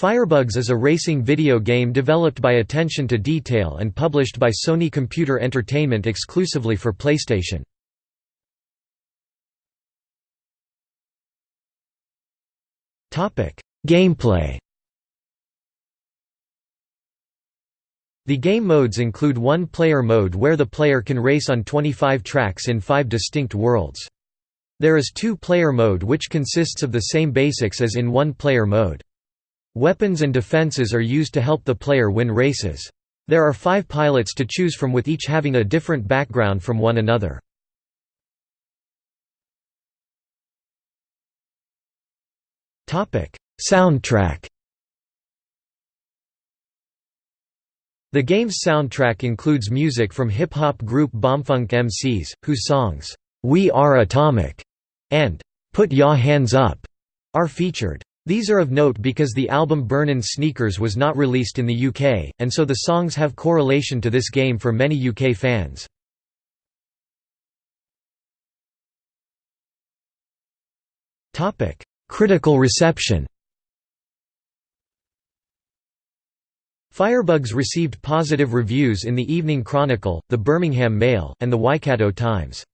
Firebugs is a racing video game developed by Attention to Detail and published by Sony Computer Entertainment exclusively for PlayStation. Gameplay The game modes include one-player mode where the player can race on 25 tracks in five distinct worlds. There is two-player mode which consists of the same basics as in one-player mode. Weapons and defenses are used to help the player win races. There are five pilots to choose from with each having a different background from one another. Soundtrack The game's soundtrack includes music from hip-hop group Bomfunk MCs, whose songs, "'We Are Atomic' and "'Put Ya Hands Up' are featured. These are of note because the album Burnin' Sneakers was not released in the UK, and so the songs have correlation to this game for many UK fans. Critical reception Firebugs received positive reviews in the Evening Chronicle, the Birmingham Mail, and the Waikato Times.